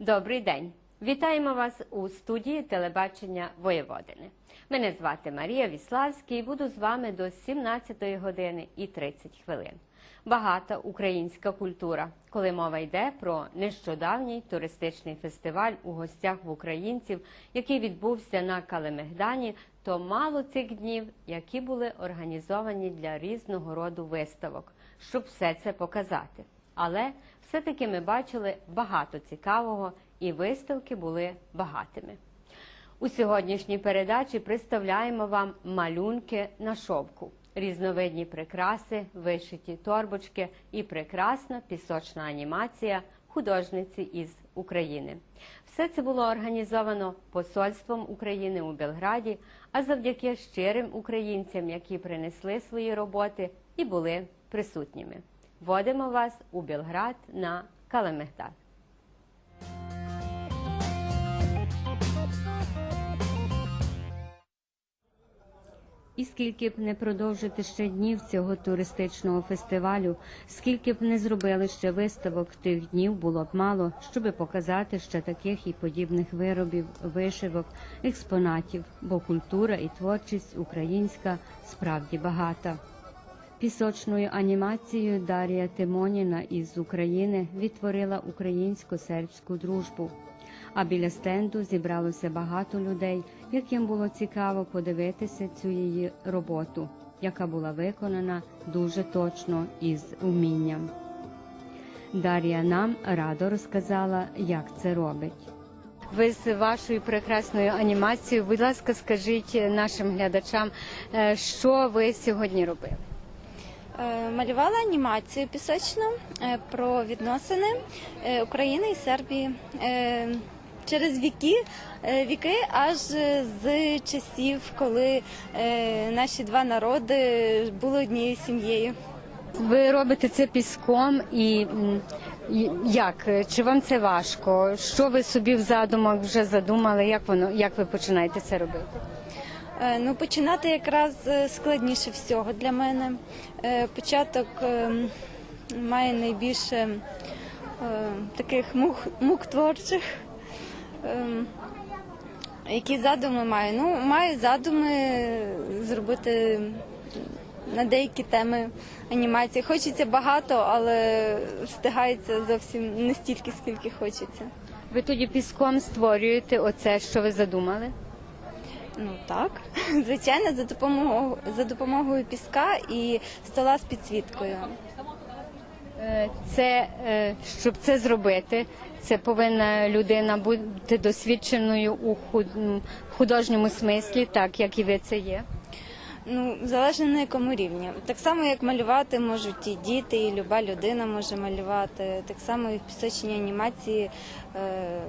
Добрий день! Вітаємо вас у студії телебачення Воєводини. Мене звати Марія Віславська і буду з вами до 17 години і 30 хвилин. Багата українська культура, коли мова йде про нещодавній туристичний фестиваль у гостях в українців, який відбувся на Калемегдані, то мало цих днів, які були організовані для різного роду виставок, щоб все це показати. Але все-таки ми бачили багато цікавого, і виставки були багатими. У сьогоднішній передачі представляємо вам малюнки на шовку, різновидні прикраси, вишиті торбочки і прекрасна пісочна анімація художниці із України. Все це було організовано Посольством України у Белграді, а завдяки щирим українцям, які принесли свої роботи і були присутніми. Водимо вас у Белград на Калемегдад. І скільки б не продовжити ще днів цього туристичного фестивалю, скільки б не зробили ще виставок тих днів, було б мало, щоби показати ще таких і подібних виробів, вишивок, експонатів, бо культура і творчість українська справді багата. Пісочною анімацією Дарія Тимоніна із України відтворила українсько-сербську дружбу. А біля стенду зібралося багато людей, яким було цікаво подивитися цю її роботу, яка була виконана дуже точно і з умінням. Дар'я нам радо розказала, як це робить. Ви з вашою прекрасною анімацією, будь ласка, скажіть нашим глядачам, е, що ви сьогодні робили? Е, Малювала анімацію пісочну е, про відносини е, України і Сербії через віки, віки аж з часів, коли наші два народи були однією сім'єю. Ви робите це піском і як? Чи вам це важко? Що ви собі в задумах вже задумали? Як воно як ви починаєте це робити? Е, Ну, починати якраз е, складніше всього для мене. Е, Початок має найбільше таких мук, мук творчих. Які задуми маю? Ну, маю задуми зробити на деякі теми анімації. Хочеться багато, але встигається зовсім не стільки, скільки хочеться. Ви тоді піском створюєте оце, що ви задумали? Ну так, звичайно, за допомогою за допомогою піска і стола з підсвіткою. Е, Це е, щоб це зробити, це повинна людина бути досвідченою у худ- художньому смислі, так як і ви це є. Ну залежно на якому рівні. Так само, як малювати можуть і діти, і люба людина може малювати. Так само і в пісочній анімації. Е,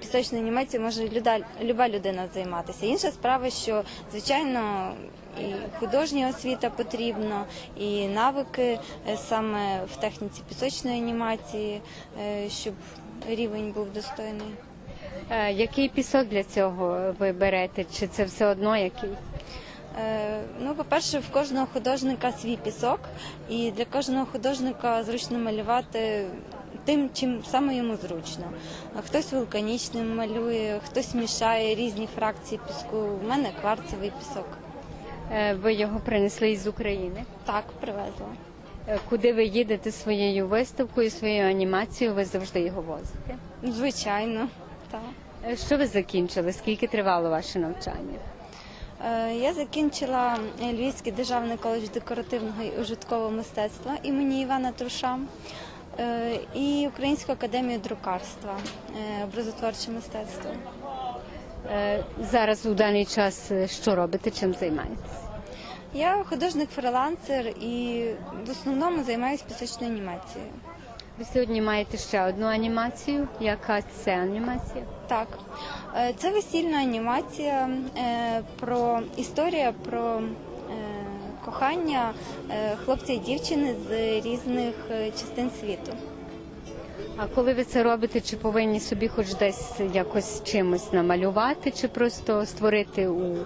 Пісочною анімацією може люда, люба людина займатися. Інша справа, що звичайно і художня освіта потрібна, і навики е, саме в техніці пісочної анімації, е, щоб рівень був достойний. Е, Який пісок для цього ви берете? Чи це все одно який? Ну, по-перше, в кожного художника свій пісок, і для кожного художника зручно малювати тим, чим саме йому зручно. Хтось вулканічним малює, хтось мішає різні фракції піску. У мене кварцевий пісок. Е, Ви його принесли із України. Так, привезла. Е, Куди ви їдете своєю виставкою, своєю анімацією, ви завжди його возите. Звичайно, так. Е, Що ви закінчили? Скільки тривало ваше навчання? Я закінчила Львівський державний коледж декоративного і ужиткового мистецтва імені Івана Труша і Українську академію друкарства, е, образотворче мистецтво. Е, Зараз у даний час е, що робите, чим займаєтесь? Я художник-фрилансер і в основному займаюся пісочною анімацією. Ви сьогодні маєте ще одну анімацію. Яка це анімація? Так, е, це весільна анімація е, про історія про е, кохання е, хлопця і дівчини з різних е, частин світу. А коли ви це робите, чи повинні собі хоч десь якось чимось намалювати, чи просто створити у,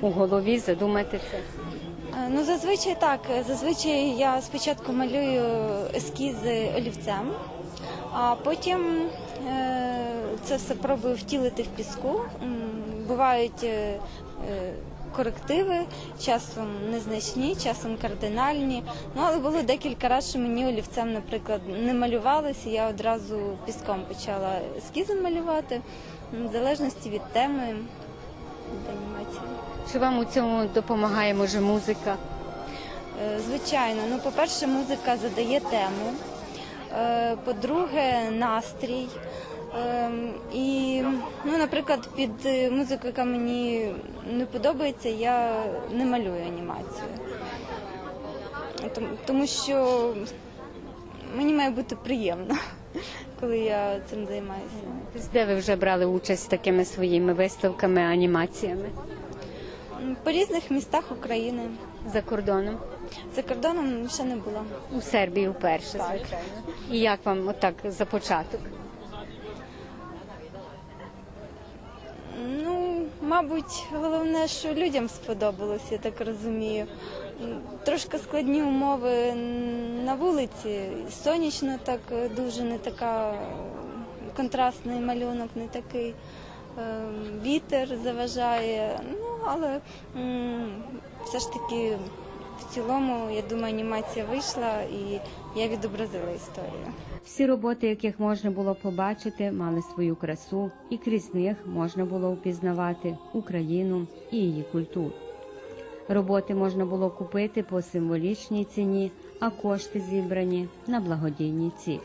у голові, задумати це? Е, Ну, зазвичай так. Зазвичай я спочатку малюю ескізи олівцем, а потім Е, Це все пробую втілити в піску. Бувають е, е, корективи, часом незначні, часом кардинальні. Ну, але було декілька разів, що мені олівцем, наприклад, не малювалося, я одразу піском почала ескізом малювати, в залежності від теми від анімації. Чи вам у цьому допомагає може музика? Е, Звичайно, ну по-перше, музика задає тему. Е, По-друге, настрій. Ем, І, наприклад, під е, музику, яка мені не подобається, я не малюю анімацію. Тому що мені має бути приємно, коли я цим займаюся. Де ви вже брали участь з такими своїми виставками, анімаціями По різних містах України. за кордоном? За кордоном ще не була. У Сербії вперше, звичайно. І як вам отак за початок? Ну, мабуть, головне, що людям сподобалось, я так розумію. Трошки складні умови на вулиці. Сонячно так е, дуже не така контрастний малюнок, не такий. Е, Вітер заважає. Ну, але все ж таки в цілому, я думаю, анімація вийшла і я відобразила історію. Всі роботи, яких можна було побачити, мали свою красу, і крізь них можна було впізнавати Україну і її культуру. Роботи можна було купити по символічній ціні, а кошти зібрані на благодійні цілі.